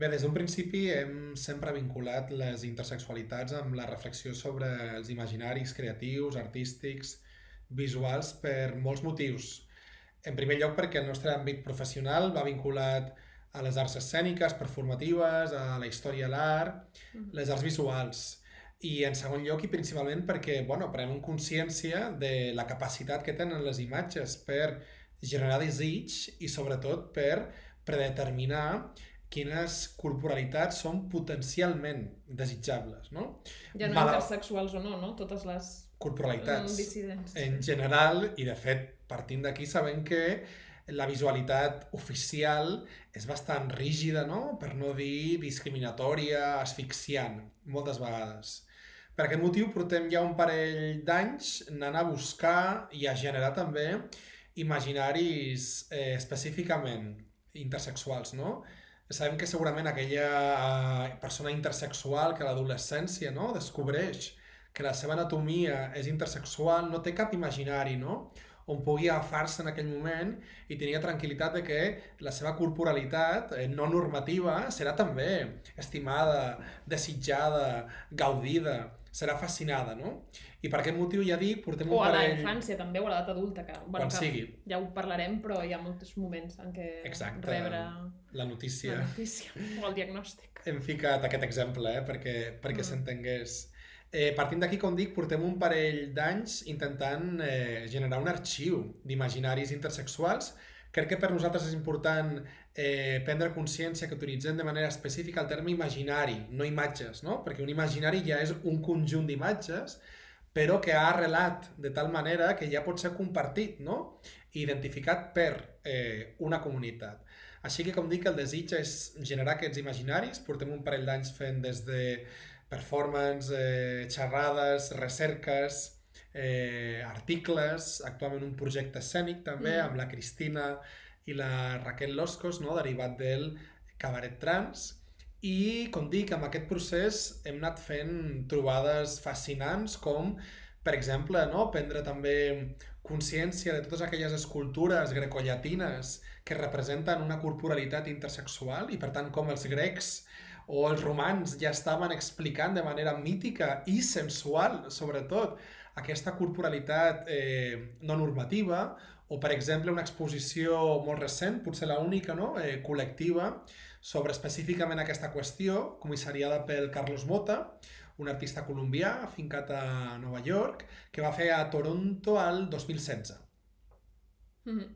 Bé, des d'un principi hem sempre vinculat les intersexualitats amb la reflexió sobre els imaginaris creatius, artístics, visuals, per molts motius. En primer lloc perquè el nostre àmbit professional va vinculat a les arts escèniques, performatives, a la història de l'art, les arts visuals. I en segon lloc i principalment perquè bueno, prenem consciència de la capacitat que tenen les imatges per generar desig i sobretot per predeterminar quines corporalitats són potencialment desitjables, no? Ja no Val... intersexuals o no, no? Totes les corporalitats dissidents. en general, i de fet, partint d'aquí sabem que la visualitat oficial és bastant rígida, no? per no dir discriminatòria, asfixiant, moltes vegades. Per aquest motiu portem ja un parell d'anys anant a buscar i a generar també imaginaris eh, específicament intersexuals, no? Sabem que segurament aquella eh, persona intersexual que a l'adolescència no? descobreix que la seva anatomia és intersexual, no té cap imaginari, no? On pugui agafar-se en aquell moment i tenir tranquil·litat de que la seva corporalitat eh, no normativa serà també estimada, desitjada, gaudida, serà fascinada, no? I per aquest motiu ja dic, portem un parell... O a la infància també, o a l'edat adulta, que, bueno, Quan que sigui. ja ho parlarem, però hi ha molts moments en què Exacte, rebre la notícia. la notícia o el diagnòstic. Hem ficat aquest exemple, eh, perquè, perquè mm. s'entengués. Eh, partint d'aquí, com dic, portem un parell d'anys intentant eh, generar un arxiu d'imaginaris intersexuals. Crec que per nosaltres és important eh, prendre consciència que utilitzem de manera específica el terme imaginari, no imatges, no? Perquè un imaginari ja és un conjunt d'imatges però que ha arrelat de tal manera que ja pot ser compartit, no? identificat per eh, una comunitat. Així que, com dic, el desig és generar aquests imaginaris. Portem un parell d'anys fent des de performance, eh, xerrades, recerques, eh, articles, actualment un projecte escènic també mm. amb la Cristina i la Raquel Loscos, no? derivat del Cabaret Trans, i, com dic, amb aquest procés hem anat fent trobades fascinants com, per exemple, no? prendre també consciència de totes aquelles escultures grecollatines que representen una corporalitat intersexual i, per tant, com els grecs o els romans ja estaven explicant de manera mítica i sensual, sobretot, aquesta corporalitat eh, no normativa, o, per exemple, una exposició molt recent, potser la única, no? eh, col·lectiva, sobre específicament aquesta qüestió, comissariada pel Carlos Mota, un artista colombià afincat a Nova York, que va fer a Toronto al 2016. Mm -hmm.